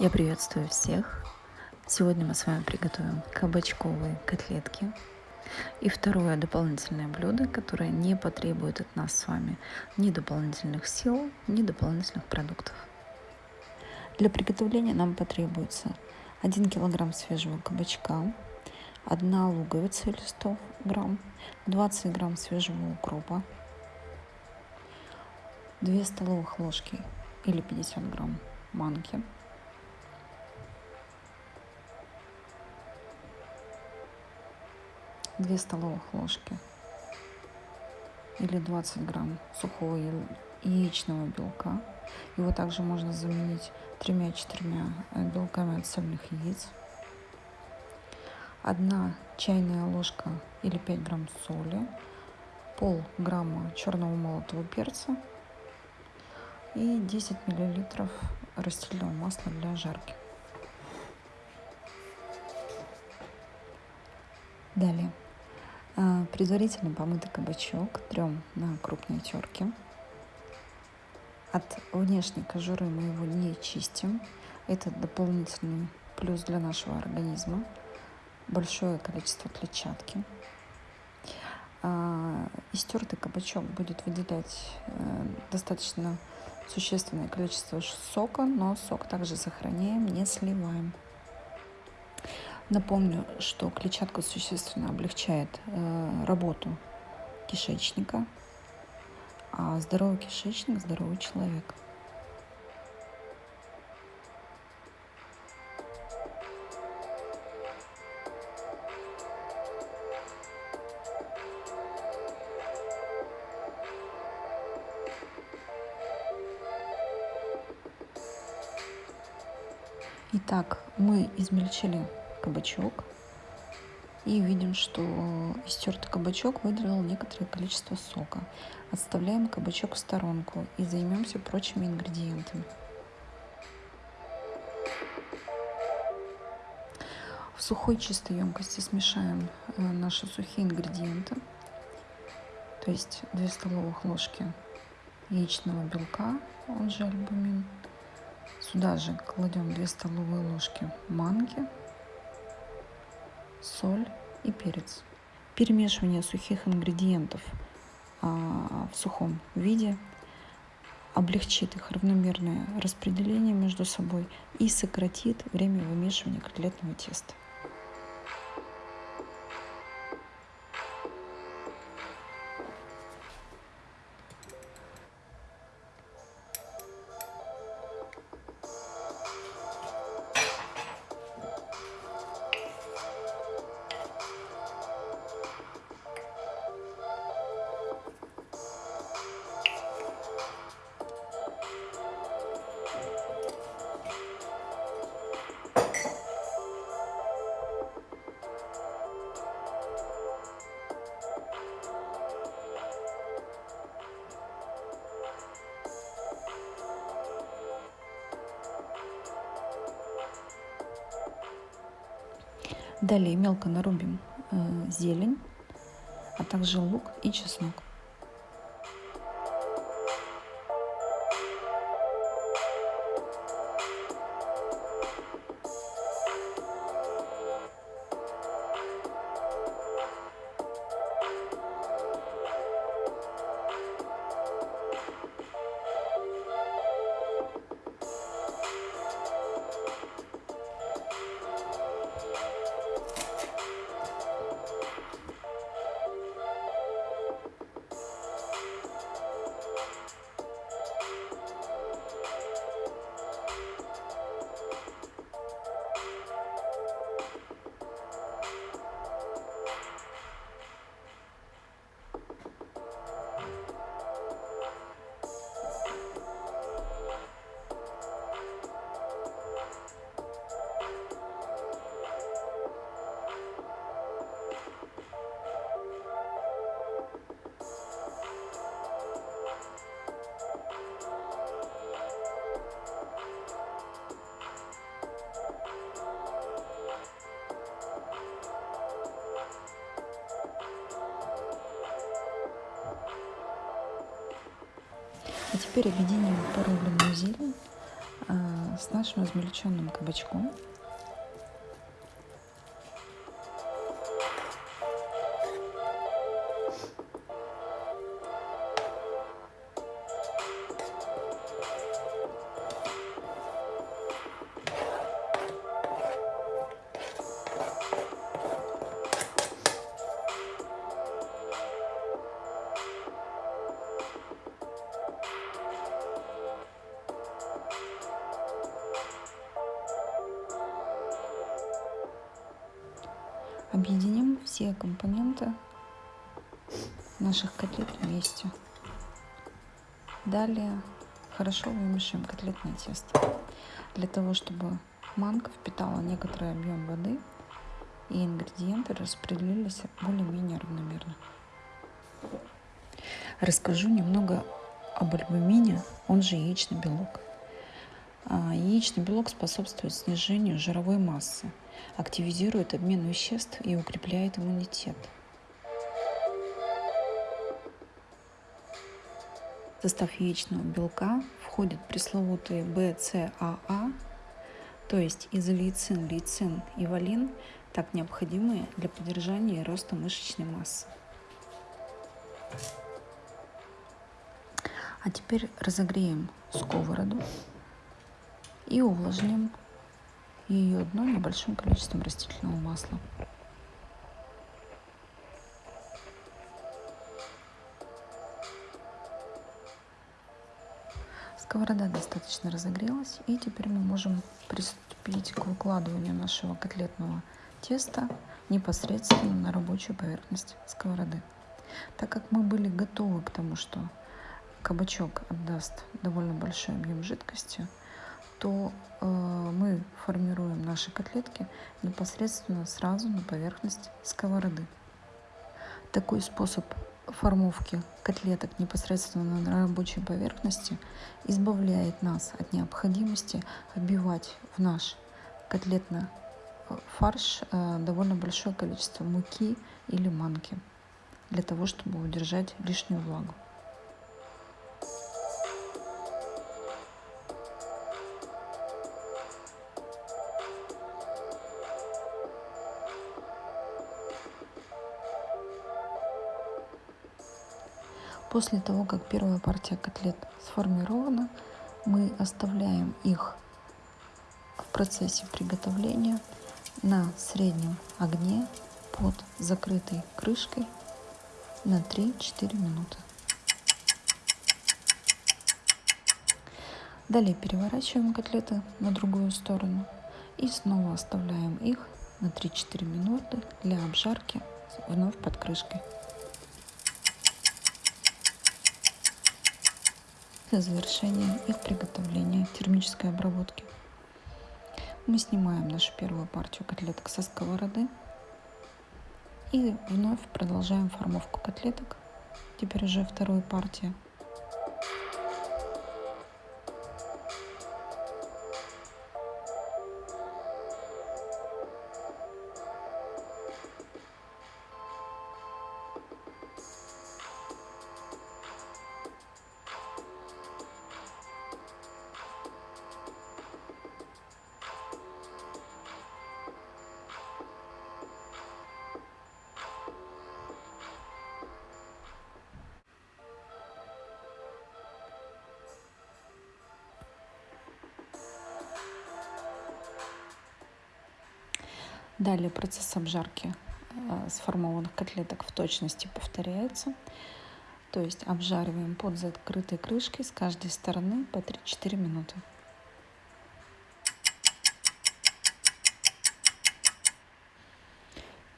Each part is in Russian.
Я приветствую всех. Сегодня мы с вами приготовим кабачковые котлетки. И второе дополнительное блюдо, которое не потребует от нас с вами ни дополнительных сил, ни дополнительных продуктов. Для приготовления нам потребуется 1 килограмм свежего кабачка, 1 луковица или 100 грамм, 20 грамм свежего укропа, 2 столовых ложки или 50 грамм манки, 2 столовых ложки или 20 грамм сухого яичного белка. Его также можно заменить тремя-четырьмя э, белками от цельных яиц. Одна чайная ложка или 5 грамм соли, пол грамма черного молотого перца и 10 миллилитров растительного масла для жарки. Далее предварительно помытый кабачок трем на крупной терке. От внешней кожуры мы его не чистим. Это дополнительный плюс для нашего организма. Большое количество клетчатки. А, истертый кабачок будет выделять э, достаточно существенное количество сока, но сок также сохраняем, не сливаем. Напомню, что клетчатка существенно облегчает э, работу кишечника, а здоровый кишечник – здоровый человек. Итак, мы измельчили кабачок. И видим, что истертый кабачок выделил некоторое количество сока. Отставляем кабачок в сторонку и займемся прочими ингредиентами. В сухой чистой емкости смешаем э, наши сухие ингредиенты. То есть 2 столовых ложки яичного белка, он же альбумин. Сюда же кладем 2 столовые ложки манки соль и перец. Перемешивание сухих ингредиентов а, в сухом виде облегчит их равномерное распределение между собой и сократит время вымешивания котлетного теста. Далее мелко нарубим э, зелень, а также лук и чеснок. А теперь объединим порубленную зелень а, с нашим измельченным кабачком. Объединим все компоненты наших котлет вместе. Далее хорошо вымешиваем котлетное тесто. Для того, чтобы манка впитала некоторый объем воды и ингредиенты распределились более-менее равномерно. Расскажу немного об альбумине, он же яичный белок. А, яичный белок способствует снижению жировой массы, активизирует обмен веществ и укрепляет иммунитет. В состав яичного белка входят пресловутые БЦАА, то есть изолейцин, лейцин и валин, так необходимые для поддержания роста мышечной массы. А теперь разогреем сковороду и увлажним ее дно небольшим количеством растительного масла. Сковорода достаточно разогрелась, и теперь мы можем приступить к выкладыванию нашего котлетного теста непосредственно на рабочую поверхность сковороды. Так как мы были готовы к тому, что кабачок отдаст довольно большой объем жидкости, то э, мы формируем наши котлетки непосредственно сразу на поверхность сковороды. Такой способ формовки котлеток непосредственно на рабочей поверхности избавляет нас от необходимости обивать в наш котлетный э, фарш э, довольно большое количество муки или манки для того, чтобы удержать лишнюю влагу. После того, как первая партия котлет сформирована, мы оставляем их в процессе приготовления на среднем огне под закрытой крышкой на 3-4 минуты. Далее переворачиваем котлеты на другую сторону и снова оставляем их на 3-4 минуты для обжарки вновь под крышкой. Для завершения их приготовления термической обработки. Мы снимаем нашу первую партию котлеток со сковороды и вновь продолжаем формовку котлеток. Теперь уже вторую партию Далее процесс обжарки э, сформованных котлеток в точности повторяется. То есть обжариваем под закрытой крышкой с каждой стороны по 3-4 минуты.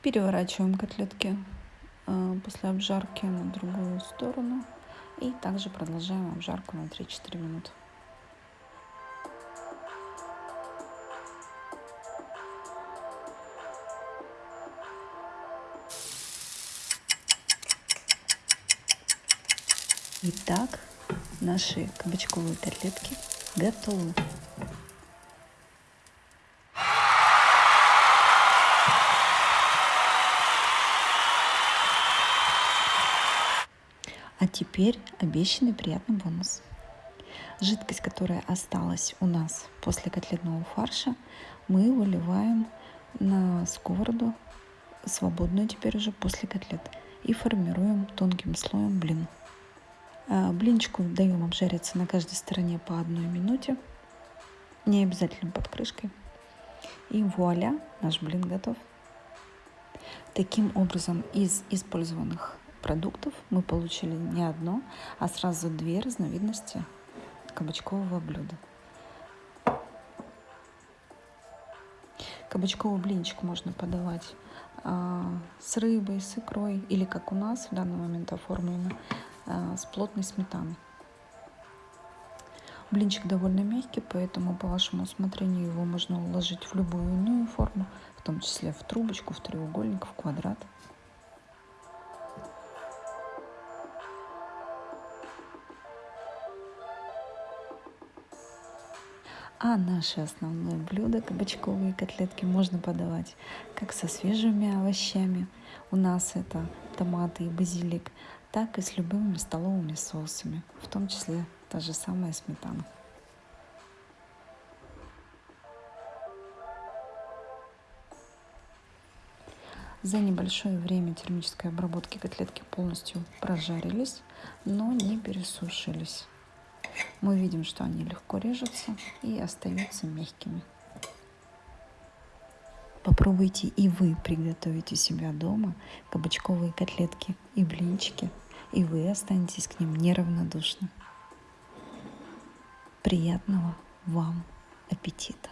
Переворачиваем котлетки э, после обжарки на другую сторону и также продолжаем обжарку на 3-4 минуты. Итак, наши кабачковые котлетки готовы. А теперь обещанный приятный бонус. Жидкость, которая осталась у нас после котлетного фарша, мы выливаем на сковороду, свободную теперь уже после котлет, и формируем тонким слоем блин. А, блинчику даем обжариться на каждой стороне по одной минуте, не обязательно под крышкой. И вуаля, наш блин готов. Таким образом, из использованных продуктов мы получили не одно, а сразу две разновидности кабачкового блюда. Кабачковый блинчик можно подавать а, с рыбой, с икрой или, как у нас в данный момент оформлено, с плотной сметаной. Блинчик довольно мягкий, поэтому по вашему усмотрению его можно уложить в любую иную форму, в том числе в трубочку, в треугольник, в квадрат. А наше основное блюдо, кабачковые котлетки, можно подавать как со свежими овощами, у нас это томаты и базилик, так и с любыми столовыми соусами, в том числе та же самая сметана. За небольшое время термической обработки котлетки полностью прожарились, но не пересушились мы видим, что они легко режутся и остаются мягкими. Попробуйте и вы приготовить у себя дома кабачковые котлетки и блинчики, и вы останетесь к ним неравнодушны. Приятного вам аппетита!